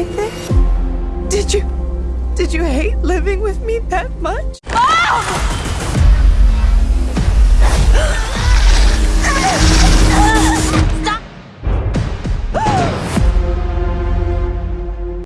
anything? Did you... Did you hate living with me that much? Oh!